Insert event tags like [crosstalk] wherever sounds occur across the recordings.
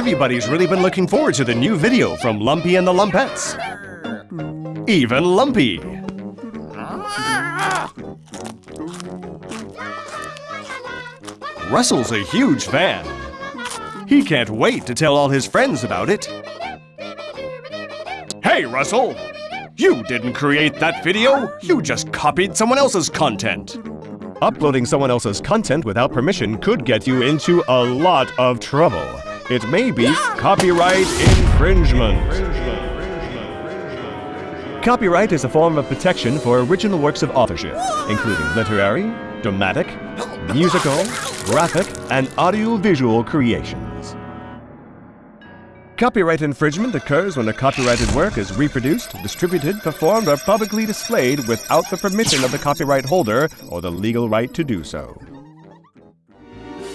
Everybody's really been looking forward to the new video from Lumpy and the Lumpettes. Even Lumpy. Russell's a huge fan. He can't wait to tell all his friends about it. Hey, Russell! You didn't create that video! You just copied someone else's content! Uploading someone else's content without permission could get you into a lot of trouble. It may be copyright infringement. Copyright is a form of protection for original works of authorship, including literary, dramatic, musical, graphic, and audiovisual creations. Copyright infringement occurs when a copyrighted work is reproduced, distributed, performed, or publicly displayed without the permission of the copyright holder or the legal right to do so.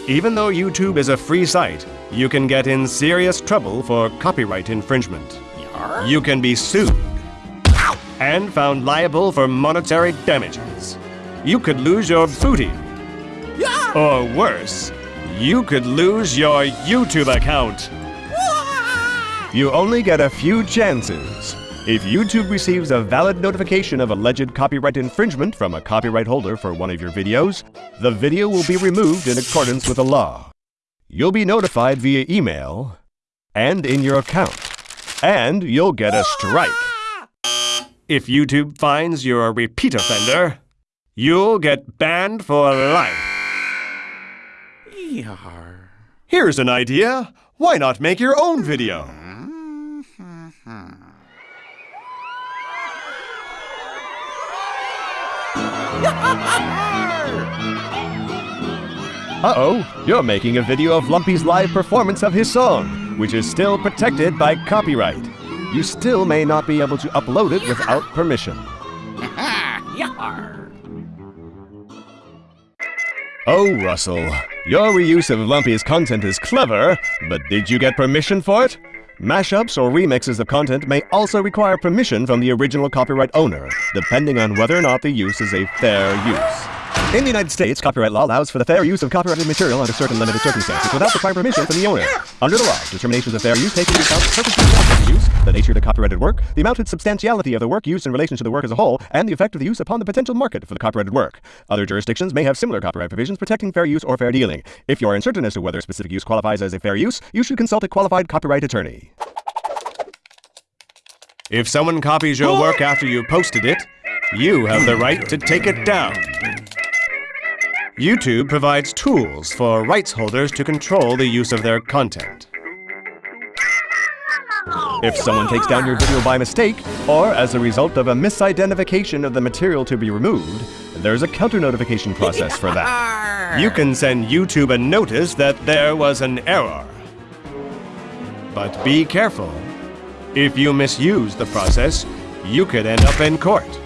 Even though YouTube is a free site, you can get in serious trouble for copyright infringement. You can be sued and found liable for monetary damages. You could lose your booty. Or worse, you could lose your YouTube account. You only get a few chances. If YouTube receives a valid notification of alleged copyright infringement from a copyright holder for one of your videos, the video will be removed in accordance with the law. You'll be notified via email and in your account, and you'll get a strike. If YouTube finds you're a repeat offender, you'll get banned for life. Here's an idea. Why not make your own video? [laughs] Uh-oh, you're making a video of Lumpy's live performance of his song, which is still protected by copyright. You still may not be able to upload it without permission. [laughs] Oh, Russell, your reuse of Lumpy's content is clever, but did you get permission for it? Mashups or remixes of content may also require permission from the original copyright owner, depending on whether or not the use is a fair use. In the United States, copyright law allows for the fair use of copyrighted material under certain limited circumstances without the prior permission from the owner. Under the law, determinations of fair use take into account the purpose of the use, the nature of the copyrighted work, the amount and substantiality of the work used in relation to the work as a whole, and the effect of the use upon the potential market for the copyrighted work. Other jurisdictions may have similar copyright provisions protecting fair use or fair dealing. If you are uncertain as to whether a specific use qualifies as a fair use, you should consult a qualified copyright attorney. If someone copies your work after you posted it, you have the right to take it down. YouTube provides tools for rights holders to control the use of their content. If someone takes down your video by mistake, or as a result of a misidentification of the material to be removed, there's a counter-notification process for that. [laughs] You can send YouTube a notice that there was an error. But be careful. If you misuse the process, you could end up in court.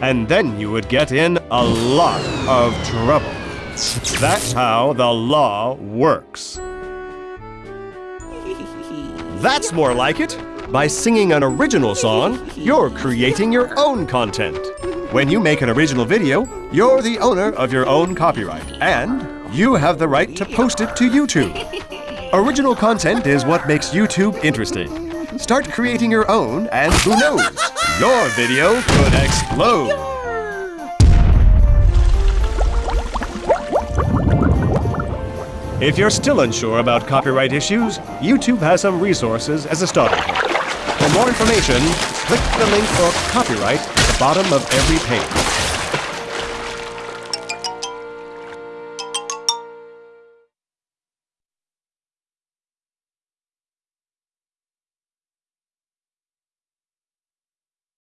And then you would get in a lot of trouble. That's how the law works. That's more like it. By singing an original song, you're creating your own content. When you make an original video, you're the owner of your own copyright, and you have the right to post it to YouTube. Original content is what makes YouTube interesting. Start creating your own, and who knows, your video could explode. If you're still unsure about copyright issues, YouTube has some resources as a starting point. For more information, click the link for copyright at the bottom of every page.